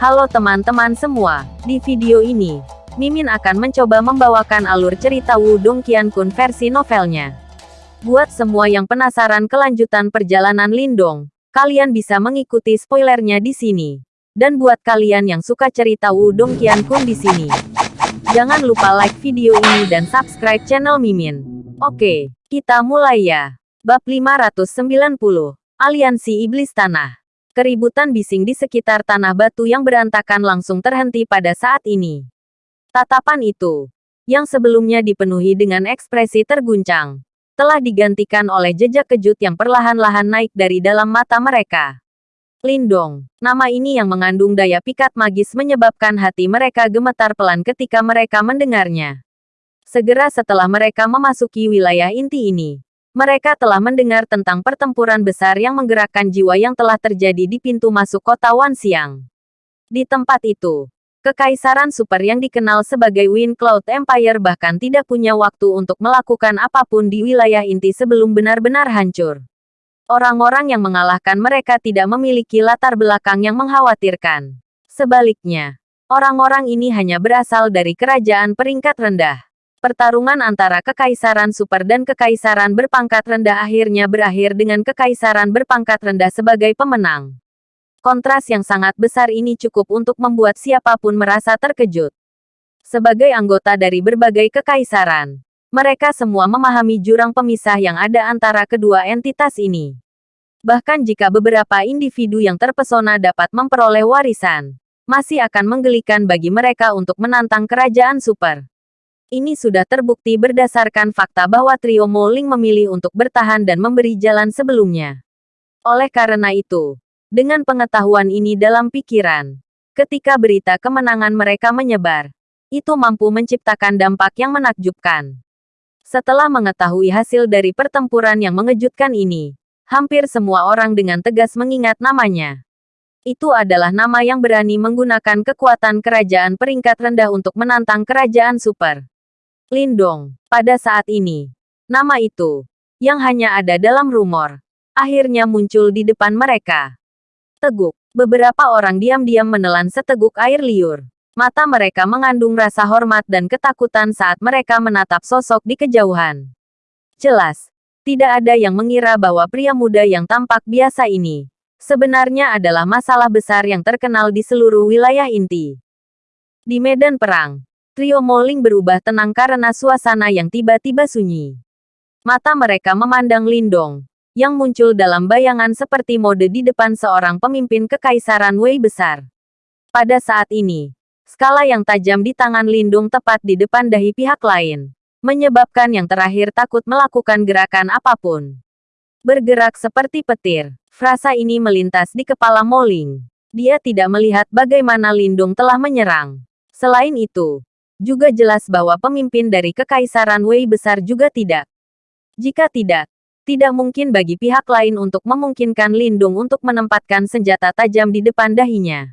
Halo teman-teman semua, di video ini, Mimin akan mencoba membawakan alur cerita Wudong Qiankun versi novelnya. Buat semua yang penasaran kelanjutan perjalanan Lindong, kalian bisa mengikuti spoilernya di sini. Dan buat kalian yang suka cerita Wudong Qiankun di sini, jangan lupa like video ini dan subscribe channel Mimin. Oke, kita mulai ya. Bab 590, Aliansi Iblis Tanah. Keributan bising di sekitar tanah batu yang berantakan langsung terhenti pada saat ini. Tatapan itu, yang sebelumnya dipenuhi dengan ekspresi terguncang, telah digantikan oleh jejak kejut yang perlahan-lahan naik dari dalam mata mereka. Lindong, nama ini yang mengandung daya pikat magis menyebabkan hati mereka gemetar pelan ketika mereka mendengarnya. Segera setelah mereka memasuki wilayah inti ini, mereka telah mendengar tentang pertempuran besar yang menggerakkan jiwa yang telah terjadi di pintu masuk kota Wanxiang. Di tempat itu, Kekaisaran Super yang dikenal sebagai Wind Cloud Empire bahkan tidak punya waktu untuk melakukan apa pun di wilayah inti sebelum benar-benar hancur. Orang-orang yang mengalahkan mereka tidak memiliki latar belakang yang mengkhawatirkan. Sebaliknya, orang-orang ini hanya berasal dari kerajaan peringkat rendah. Pertarungan antara Kekaisaran Super dan Kekaisaran berpangkat rendah akhirnya berakhir dengan Kekaisaran berpangkat rendah sebagai pemenang. Kontras yang sangat besar ini cukup untuk membuat siapa pun merasa terkejut. Sebagai anggota dari berbagai kekaisaran, mereka semua memahami jurang pemisah yang ada antara kedua entitas ini. Bahkan jika beberapa individu yang terpesona dapat memperoleh warisan, masih akan menggelikan bagi mereka untuk menantang kerajaan super. Ini sudah terbukti berdasarkan fakta bahwa trio Moling memilih untuk bertahan dan memberi jalan sebelumnya. Oleh karena itu, dengan pengetahuan ini dalam pikiran, ketika berita kemenangan mereka menyebar, itu mampu menciptakan dampak yang menakjubkan. Setelah mengetahui hasil dari pertempuran yang mengejutkan ini, hampir semua orang dengan tegas mengingat namanya. Itu adalah nama yang berani menggunakan kekuatan kerajaan peringkat rendah untuk menantang kerajaan super. Lindong, pada saat ini, nama itu, yang hanya ada dalam rumor, akhirnya muncul di depan mereka. Teguk, beberapa orang diam-diam menelan seteguk air liur. Mata mereka mengandung rasa hormat dan ketakutan saat mereka menatap sosok di kejauhan. Jelas, tidak ada yang mengira bahwa pria muda yang tampak biasa ini, sebenarnya adalah masalah besar yang terkenal di seluruh wilayah inti. Di medan perang, Trio Moling berubah tenang karena suasana yang tiba-tiba sunyi. Mata mereka memandang Lindong, yang muncul dalam bayangan seperti mode di depan seorang pemimpin kekaisaran Wei besar. Pada saat ini, skala yang tajam di tangan Lindung tepat di depan dahi pihak lain, menyebabkan yang terakhir takut melakukan gerakan apa pun. Bergerak seperti petir, frasa ini melintas di kepala Moling. Dia tidak melihat bagaimana Lindung telah menyerang. Selain itu, juga jelas bahwa pemimpin dari Kekaisaran Wei besar juga tidak. Jika tidak, tidak mungkin bagi pihak lain untuk memungkinkan Lindung untuk menempatkan senjata tajam di depan dahinya.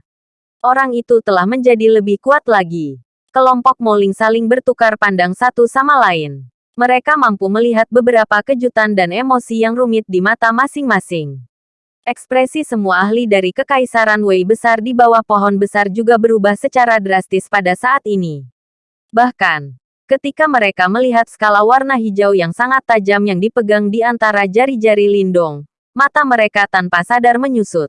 Orang itu telah menjadi lebih kuat lagi. Kelompok Moling saling bertukar pandang satu sama lain. Mereka mampu melihat beberapa kejutan dan emosi yang rumit di mata masing-masing. Ekspresi semua ahli dari Kekaisaran Wei besar di bawah pohon besar juga berubah secara drastis pada saat ini. Bahkan, ketika mereka melihat skala warna hijau yang sangat tajam yang dipegang di antara jari-jari Lindong, mata mereka tanpa sadar menyusut.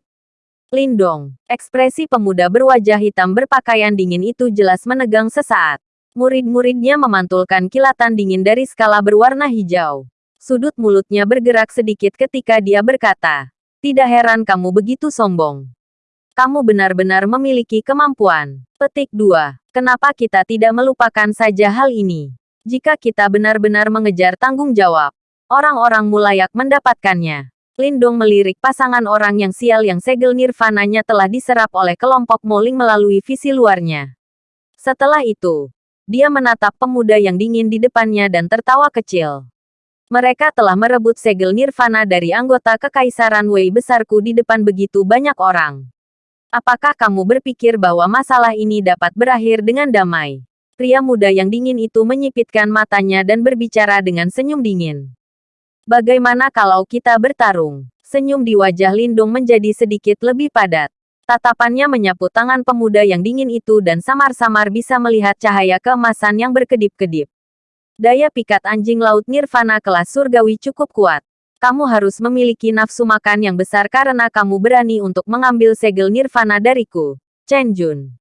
Lindong, ekspresi pemuda berwajah hitam berpakaian dingin itu jelas menegang sesaat. Murid-muridnya memantulkan kilatan dingin dari skala berwarna hijau. Sudut mulutnya bergerak sedikit ketika dia berkata, Tidak heran kamu begitu sombong. Kamu benar-benar memiliki kemampuan. Petik 2. Kenapa kita tidak melupakan saja hal ini? Jika kita benar-benar mengejar tanggung jawab, orang-orang mulayak mendapatkannya. Lindong melirik pasangan orang yang sial yang segel nirvananya telah diserap oleh kelompok Moling melalui visi luarnya. Setelah itu, dia menatap pemuda yang dingin di depannya dan tertawa kecil. Mereka telah merebut segel nirvana dari anggota kekaisaran Wei besarku di depan begitu banyak orang. Apakah kamu berpikir bahwa masalah ini dapat berakhir dengan damai? Pria muda yang dingin itu menyipitkan matanya dan berbicara dengan senyum dingin. Bagaimana kalau kita bertarung? Senyum di wajah Lindung menjadi sedikit lebih padat. Tatapannya menyapu tangan pemuda yang dingin itu dan samar-samar bisa melihat cahaya keemasan yang berkedip-kedip. Daya pikat anjing laut nirvana kelas surgawi cukup kuat. Kamu harus memiliki nafsu makan yang besar karena kamu berani untuk mengambil segel nirvana dariku. Chen Jun.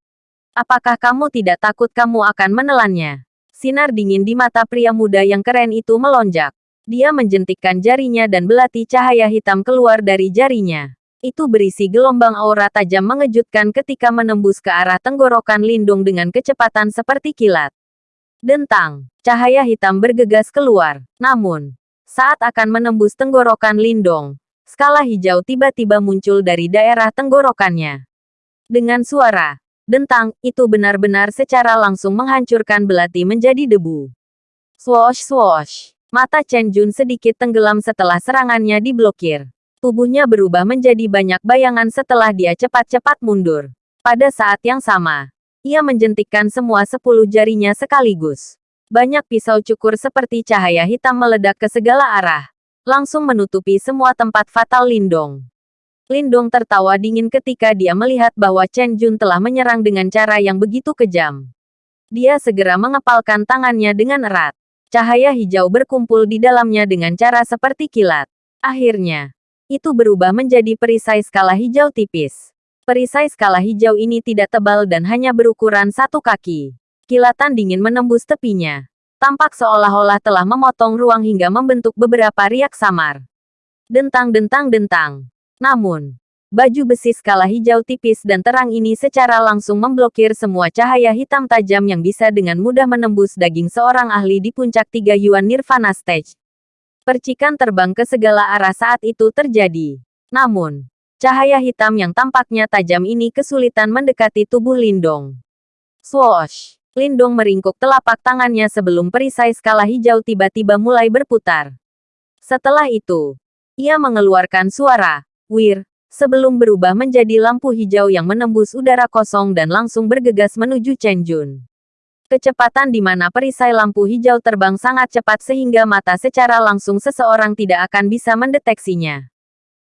Apakah kamu tidak takut kamu akan menelannya? Sinar dingin di mata pria muda yang keren itu melonjak. Dia menjentikkan jarinya dan belati cahaya hitam keluar dari jarinya. Itu berisi gelombang aura tajam mengejutkan ketika menembus ke arah tenggorokan Lindung dengan kecepatan seperti kilat. Dentang, cahaya hitam bergegas keluar. Namun, saat akan menembus tenggorokan Lindong, skala hijau tiba-tiba muncul dari daerah tenggorokannya. Dengan suara, dentang, itu benar-benar secara langsung menghancurkan belati menjadi debu. Swoosh swoosh. Mata Chen Jun sedikit tenggelam setelah serangannya diblokir. Tubuhnya berubah menjadi banyak bayangan setelah dia cepat-cepat mundur. Pada saat yang sama, ia menjentikkan semua sepuluh jarinya sekaligus. Banyak pisau cukur seperti cahaya hitam meledak ke segala arah, langsung menutupi semua tempat fatal Lindong. Lindong tertawa dingin ketika dia melihat bahwa Chen Jun telah menyerang dengan cara yang begitu kejam. Dia segera mengepalkan tangannya dengan erat. Cahaya hijau berkumpul di dalamnya dengan cara seperti kilat. Akhirnya, itu berubah menjadi perisai skala hijau tipis. Perisai skala hijau ini tidak tebal dan hanya berukuran satu kaki. Kilatan dingin menembus tepinya. Tampak seolah-olah telah memotong ruang hingga membentuk beberapa riak samar. Dentang-dentang-dentang. Namun, baju besi skala hijau tipis dan terang ini secara langsung memblokir semua cahaya hitam tajam yang bisa dengan mudah menembus daging seorang ahli di puncak tiga Yuan Nirvana Stage. Percikan terbang ke segala arah saat itu terjadi. Namun, cahaya hitam yang tampaknya tajam ini kesulitan mendekati tubuh Lindong. Swoosh! Lindong meringkuk telapak tangannya sebelum perisai skala hijau tiba-tiba mulai berputar. Setelah itu, ia mengeluarkan suara, wir, sebelum berubah menjadi lampu hijau yang menembus udara kosong dan langsung bergegas menuju Chen Jun. Kecepatan di mana perisai lampu hijau terbang sangat cepat sehingga mata secara langsung seseorang tidak akan bisa mendeteksinya.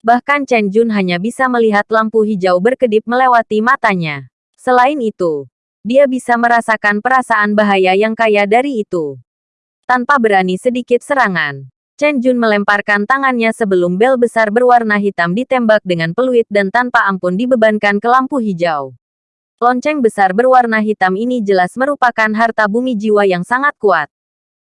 Bahkan Chen Jun hanya bisa melihat lampu hijau berkedip melewati matanya. Selain itu, dia bisa merasakan perasaan bahaya yang kaya dari itu. Tanpa berani sedikit serangan, Chen Jun melemparkan tangannya sebelum bel besar berwarna hitam ditembak dengan peluit dan tanpa ampun dibebankan ke lampu hijau. Lonceng besar berwarna hitam ini jelas merupakan harta bumi jiwa yang sangat kuat.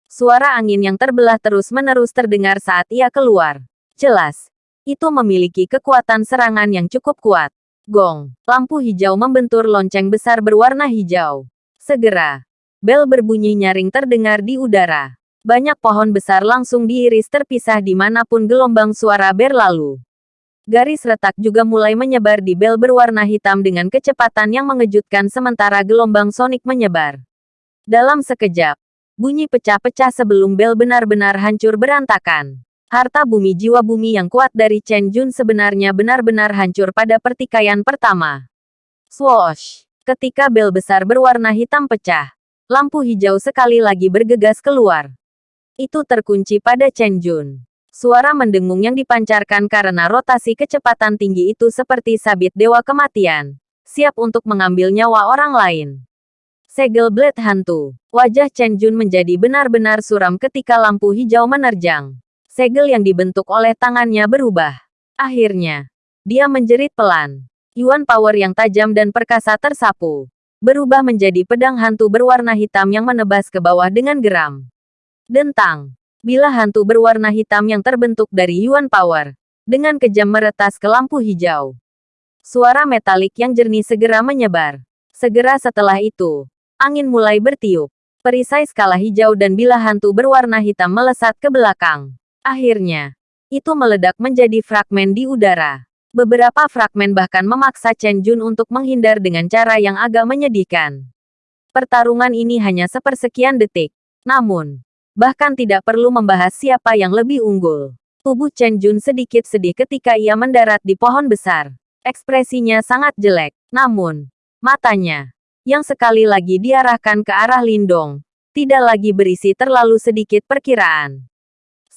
Suara angin yang terbelah terus-menerus terdengar saat ia keluar. Jelas, itu memiliki kekuatan serangan yang cukup kuat. Gong, lampu hijau membentur lonceng besar berwarna hijau. Segera, bel berbunyi nyaring terdengar di udara. Banyak pohon besar langsung diiris terpisah di mana pun gelombang suara berlalu. Garis retak juga mulai menyebar di bel berwarna hitam dengan kecepatan yang mengejutkan sementara gelombang sonik menyebar. Dalam sekejap, bunyi pecah-pecah sebelum bel benar-benar hancur berantakan. Harta bumi jiwa bumi yang kuat dari Chen Jun sebenarnya benar-benar hancur pada pertikaian pertama. Swoosh! Ketika bel besar berwarna hitam pecah, lampu hijau sekali lagi bergegas keluar. Itu terkunci pada Chen Jun. Suara mendengung yang dipancarkan karena rotasi kecepatan tinggi itu seperti sabit dewa kematian. Siap untuk mengambil nyawa orang lain. Segel blade hantu. Wajah Chen Jun menjadi benar-benar suram ketika lampu hijau menerjang. Segel yang dibentuk oleh tangannya berubah. Akhirnya, dia menjerit pelan. Yuan power yang tajam dan perkasa tersapu. Berubah menjadi pedang hantu berwarna hitam yang menebas ke bawah dengan geram. Dentang. Bila hantu berwarna hitam yang terbentuk dari Yuan Power, dengan kejam meretas ke lampu hijau. Suara metalik yang jernih segera menyebar. Segera setelah itu, angin mulai bertiup. Perisai skala hijau dan bila hantu berwarna hitam melesat ke belakang. Akhirnya, itu meledak menjadi fragmen di udara. Beberapa fragmen bahkan memaksa Chen Jun untuk menghindar dengan cara yang agak menyedihkan. Pertarungan ini hanya sepersekian detik. Namun, bahkan tidak perlu membahas siapa yang lebih unggul. Tubuh Chen Jun sedikit sedih ketika ia mendarat di pohon besar. Ekspresinya sangat jelek, namun, matanya, yang sekali lagi diarahkan ke arah Lindong, tidak lagi berisi terlalu sedikit perkiraan.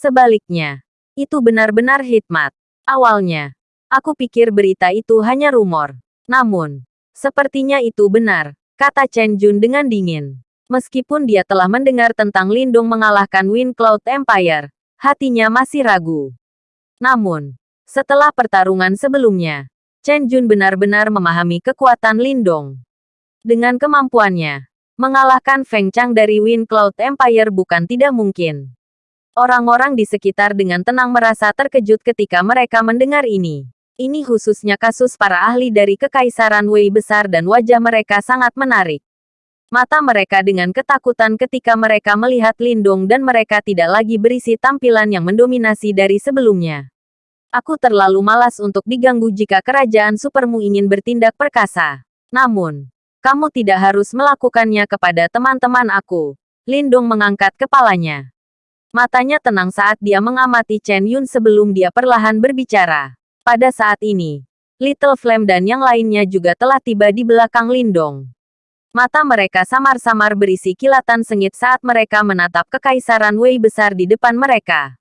Sebaliknya, itu benar-benar hikmat. Awalnya, aku pikir berita itu hanya rumor. Namun, sepertinya itu benar, kata Chen Jun dengan dingin. Meskipun dia telah mendengar tentang Lindung mengalahkan Wind Cloud Empire, hatinya masih ragu. Namun, setelah pertarungan sebelumnya, Chen Jun benar-benar memahami kekuatan Lindong. Dengan kemampuannya, mengalahkan Feng Chang dari Wind Cloud Empire bukan tidak mungkin. Orang-orang di sekitar dengan tenang merasa terkejut ketika mereka mendengar ini. Ini khususnya kasus para ahli dari Kekaisaran Wei besar dan wajah mereka sangat menarik. Mata mereka dengan ketakutan ketika mereka melihat Lindung dan mereka tidak lagi berisi tampilan yang mendominasi dari sebelumnya. Aku terlalu malas untuk diganggu jika kerajaan supermu ingin bertindak perkasa. Namun, kamu tidak harus melakukannya kepada teman-teman aku. Lindung mengangkat kepalanya. Matanya tenang saat dia mengamati Chen Yun sebelum dia perlahan berbicara. Pada saat ini, Little Flame dan yang lainnya juga telah tiba di belakang Lindong. Mata mereka samar-samar berisi kilatan sengit saat mereka menatap kekaisaran Wei besar di depan mereka.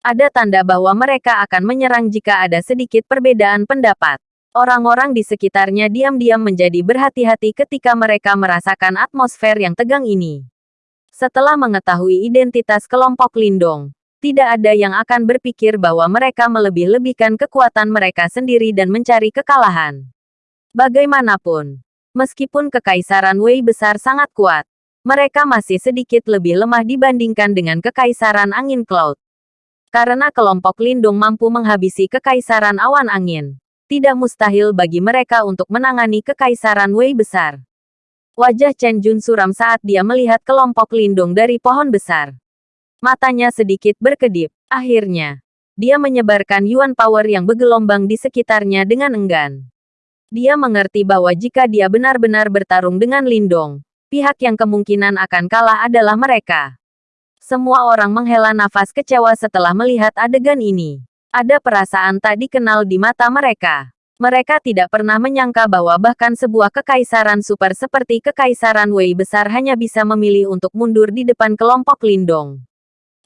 Ada tanda bahwa mereka akan menyerang jika ada sedikit perbedaan pendapat. Orang-orang di sekitarnya diam-diam menjadi berhati-hati ketika mereka merasakan atmosfer yang tegang ini. Setelah mengetahui identitas kelompok Lindong, tidak ada yang akan berpikir bahwa mereka melebih-lebihkan kekuatan mereka sendiri dan mencari kekalahan. Bagaimanapun, Meskipun Kekaisaran Wei besar sangat kuat, mereka masih sedikit lebih lemah dibandingkan dengan Kekaisaran Angin Cloud. Karena kelompok Lindung mampu menghabisi Kekaisaran Awan Angin, tidak mustahil bagi mereka untuk menangani Kekaisaran Wei besar. Wajah Chen Jun suram saat dia melihat kelompok Lindung dari pohon besar. Matanya sedikit berkedip. Akhirnya, dia menyebarkan Yuan Power yang bergelombang di sekitarnya dengan enggan. Dia mengerti bahwa jika dia benar-benar bertarung dengan Lindong, pihak yang kemungkinan akan kalah adalah mereka. Semua orang menghela nafas kecewa setelah melihat adegan ini. Ada perasaan tak dikenal di mata mereka. Mereka tidak pernah menyangka bahwa bahkan sebuah kekaisaran super seperti kekaisaran Wei besar hanya bisa memilih untuk mundur di depan kelompok Lindong.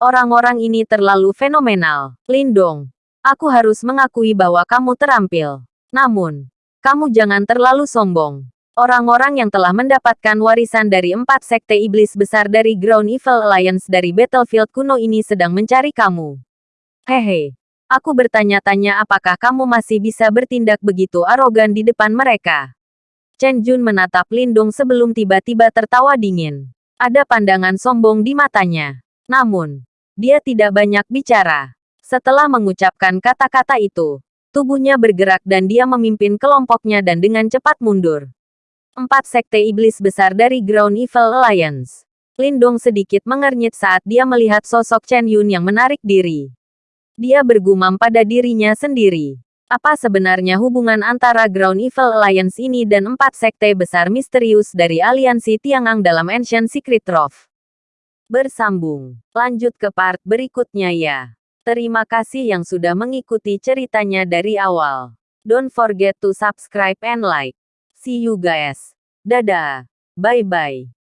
Orang-orang ini terlalu fenomenal. Lindong, aku harus mengakui bahwa kamu terampil. Namun, kamu jangan terlalu sombong. Orang-orang yang telah mendapatkan warisan dari empat sekte iblis besar dari Ground Evil Alliance dari Battlefield kuno ini sedang mencari kamu. Hehe. Aku bertanya-tanya apakah kamu masih bisa bertindak begitu arogan di depan mereka. Chen Jun menatap Lindung sebelum tiba-tiba tertawa dingin. Ada pandangan sombong di matanya. Namun, dia tidak banyak bicara. Setelah mengucapkan kata-kata itu, Tubuhnya bergerak dan dia memimpin kelompoknya dan dengan cepat mundur. Empat sekte iblis besar dari Ground Evil Alliance. Lindong sedikit mengernyit saat dia melihat sosok Chen Yun yang menarik diri. Dia bergumam pada dirinya sendiri. Apa sebenarnya hubungan antara Ground Evil Alliance ini dan empat sekte besar misterius dari aliansi Tiangang dalam Ancient Secret Trove? Bersambung. Lanjut ke part berikutnya ya. Terima kasih yang sudah mengikuti ceritanya dari awal. Don't forget to subscribe and like. See you guys. Dadah. Bye-bye.